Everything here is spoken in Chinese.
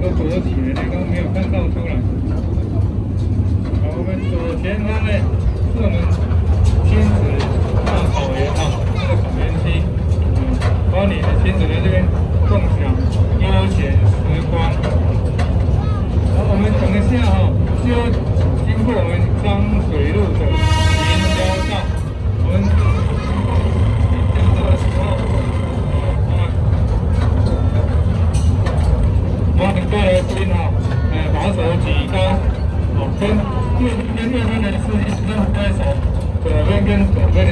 都躲起来咧，都没有看到出来。好，我们左前方呢是我们亲子大草原啊，这个草原区，嗯，把你的亲子在这边共享悠闲时光。好，我们等一下哈，就经过我们刚们过来这边哈，呃，把手举高，哦，跟右边右边的司机都挥手，左边跟左边的。